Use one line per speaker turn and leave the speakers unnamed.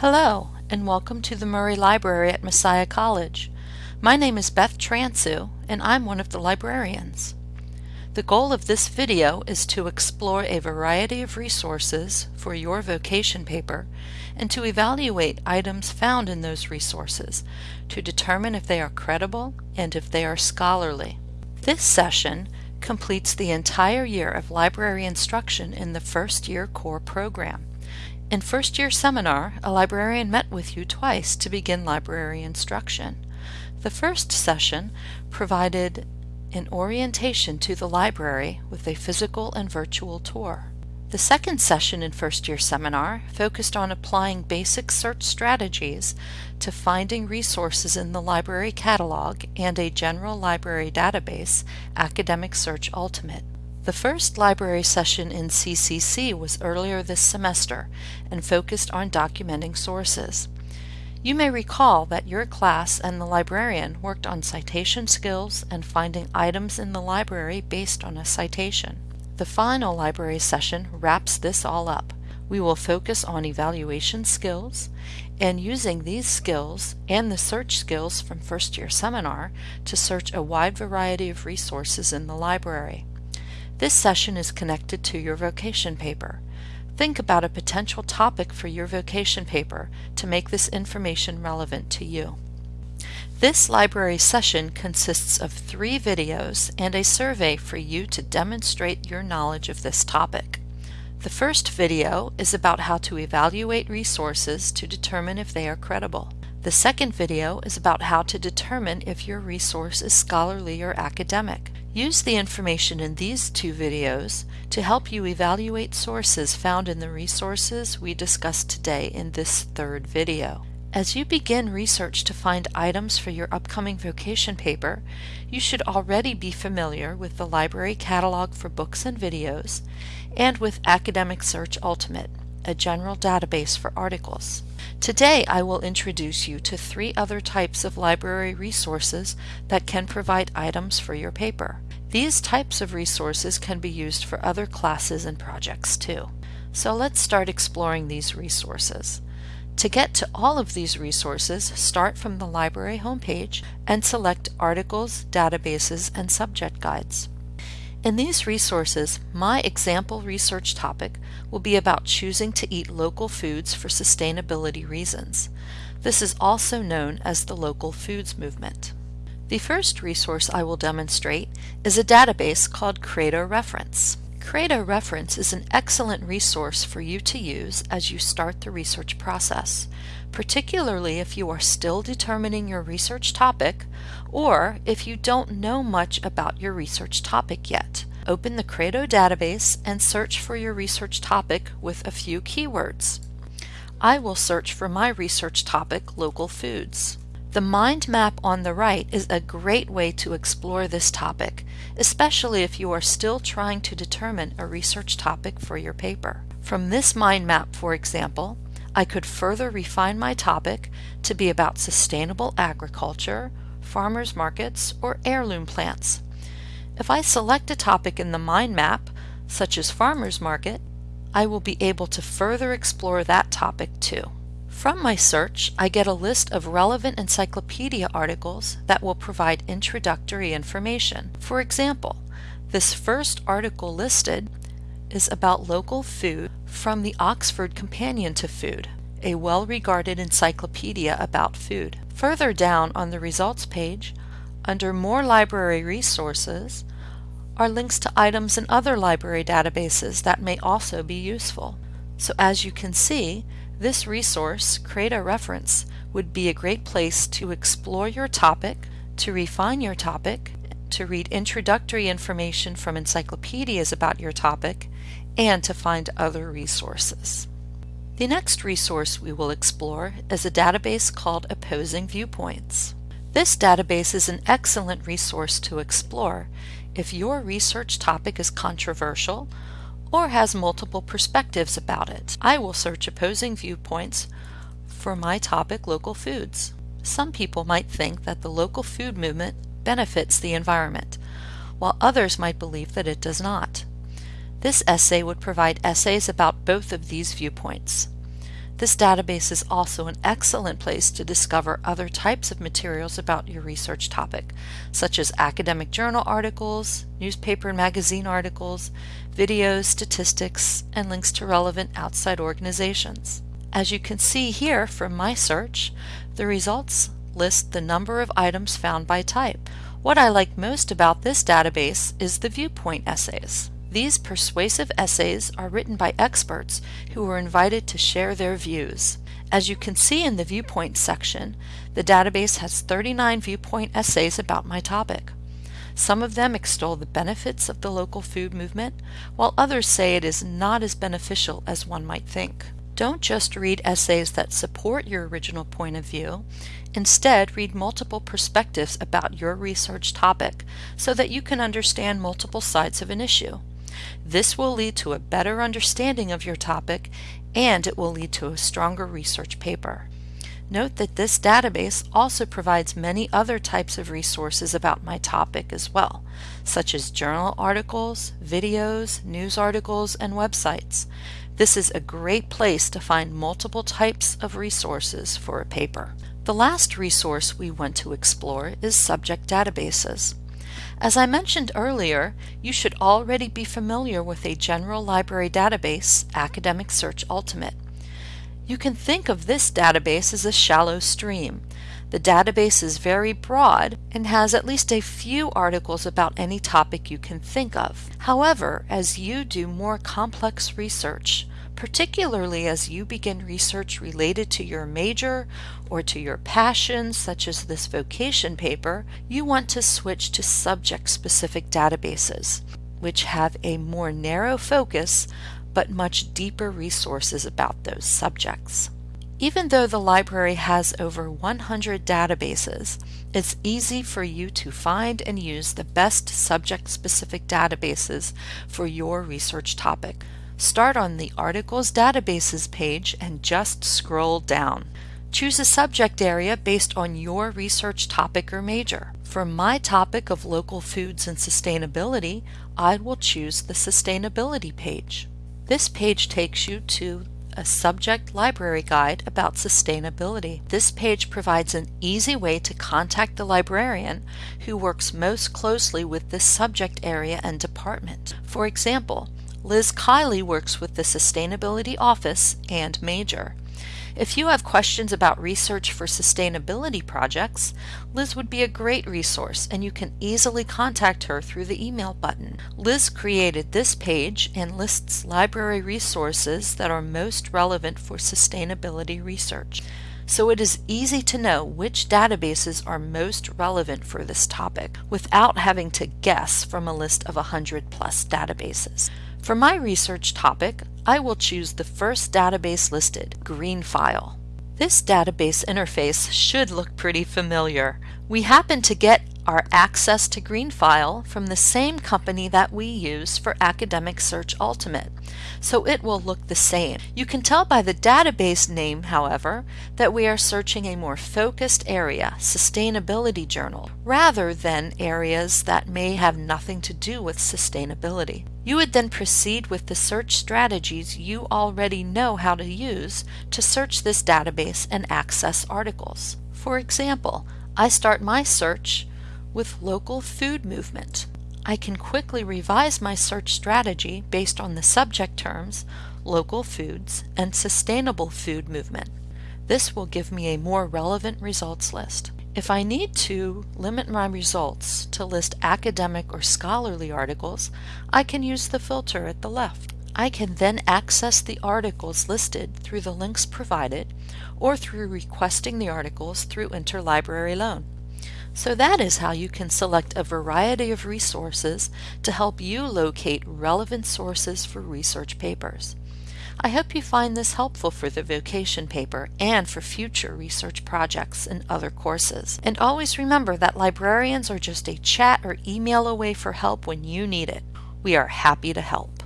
Hello, and welcome to the Murray Library at Messiah College. My name is Beth Transue, and I'm one of the librarians. The goal of this video is to explore a variety of resources for your vocation paper and to evaluate items found in those resources to determine if they are credible and if they are scholarly. This session completes the entire year of library instruction in the first year core program. In first year seminar, a librarian met with you twice to begin library instruction. The first session provided an orientation to the library with a physical and virtual tour. The second session in first year seminar focused on applying basic search strategies to finding resources in the library catalog and a general library database, Academic Search Ultimate. The first library session in CCC was earlier this semester and focused on documenting sources. You may recall that your class and the librarian worked on citation skills and finding items in the library based on a citation. The final library session wraps this all up. We will focus on evaluation skills and using these skills and the search skills from first year seminar to search a wide variety of resources in the library. This session is connected to your vocation paper. Think about a potential topic for your vocation paper to make this information relevant to you. This library session consists of three videos and a survey for you to demonstrate your knowledge of this topic. The first video is about how to evaluate resources to determine if they are credible. The second video is about how to determine if your resource is scholarly or academic. Use the information in these two videos to help you evaluate sources found in the resources we discussed today in this third video. As you begin research to find items for your upcoming vocation paper, you should already be familiar with the library catalog for books and videos and with Academic Search Ultimate, a general database for articles. Today I will introduce you to three other types of library resources that can provide items for your paper. These types of resources can be used for other classes and projects too. So let's start exploring these resources. To get to all of these resources, start from the library homepage and select Articles, Databases, and Subject Guides. In these resources, my example research topic will be about choosing to eat local foods for sustainability reasons. This is also known as the local foods movement. The first resource I will demonstrate is a database called Credo Reference. Credo Reference is an excellent resource for you to use as you start the research process, particularly if you are still determining your research topic or if you don't know much about your research topic yet. Open the Credo database and search for your research topic with a few keywords. I will search for my research topic, local foods. The mind map on the right is a great way to explore this topic, especially if you are still trying to determine a research topic for your paper. From this mind map, for example, I could further refine my topic to be about sustainable agriculture, farmers markets, or heirloom plants. If I select a topic in the mind map, such as farmers market, I will be able to further explore that topic too. From my search, I get a list of relevant encyclopedia articles that will provide introductory information. For example, this first article listed is about local food from the Oxford Companion to Food, a well-regarded encyclopedia about food. Further down on the results page, under More Library Resources, are links to items in other library databases that may also be useful. So as you can see, this resource, Credo Reference, would be a great place to explore your topic, to refine your topic, to read introductory information from encyclopedias about your topic, and to find other resources. The next resource we will explore is a database called Opposing Viewpoints. This database is an excellent resource to explore if your research topic is controversial or has multiple perspectives about it. I will search opposing viewpoints for my topic local foods. Some people might think that the local food movement benefits the environment, while others might believe that it does not. This essay would provide essays about both of these viewpoints. This database is also an excellent place to discover other types of materials about your research topic, such as academic journal articles, newspaper and magazine articles, videos, statistics, and links to relevant outside organizations. As you can see here from my search, the results list the number of items found by type. What I like most about this database is the viewpoint essays. These persuasive essays are written by experts who were invited to share their views. As you can see in the viewpoint section, the database has 39 viewpoint essays about my topic. Some of them extol the benefits of the local food movement, while others say it is not as beneficial as one might think. Don't just read essays that support your original point of view. Instead, read multiple perspectives about your research topic so that you can understand multiple sides of an issue. This will lead to a better understanding of your topic and it will lead to a stronger research paper. Note that this database also provides many other types of resources about my topic as well, such as journal articles, videos, news articles, and websites. This is a great place to find multiple types of resources for a paper. The last resource we want to explore is subject databases. As I mentioned earlier, you should already be familiar with a general library database, Academic Search Ultimate. You can think of this database as a shallow stream. The database is very broad and has at least a few articles about any topic you can think of. However, as you do more complex research, particularly as you begin research related to your major or to your passion, such as this vocation paper, you want to switch to subject-specific databases, which have a more narrow focus but much deeper resources about those subjects. Even though the library has over 100 databases, it's easy for you to find and use the best subject-specific databases for your research topic. Start on the Articles Databases page and just scroll down. Choose a subject area based on your research topic or major. For my topic of local foods and sustainability, I will choose the Sustainability page. This page takes you to a subject library guide about sustainability. This page provides an easy way to contact the librarian who works most closely with this subject area and department. For example, Liz Kiley works with the Sustainability Office and Major. If you have questions about research for sustainability projects, Liz would be a great resource and you can easily contact her through the email button. Liz created this page and lists library resources that are most relevant for sustainability research. So it is easy to know which databases are most relevant for this topic without having to guess from a list of 100 plus databases. For my research topic, I will choose the first database listed, GreenFile. This database interface should look pretty familiar. We happen to get our access to GreenFile from the same company that we use for Academic Search Ultimate, so it will look the same. You can tell by the database name, however, that we are searching a more focused area, sustainability journal, rather than areas that may have nothing to do with sustainability. You would then proceed with the search strategies you already know how to use to search this database and access articles. For example, I start my search with local food movement. I can quickly revise my search strategy based on the subject terms local foods and sustainable food movement. This will give me a more relevant results list. If I need to limit my results to list academic or scholarly articles, I can use the filter at the left. I can then access the articles listed through the links provided or through requesting the articles through Interlibrary Loan. So that is how you can select a variety of resources to help you locate relevant sources for research papers. I hope you find this helpful for the vocation paper and for future research projects and other courses. And always remember that librarians are just a chat or email away for help when you need it. We are happy to help.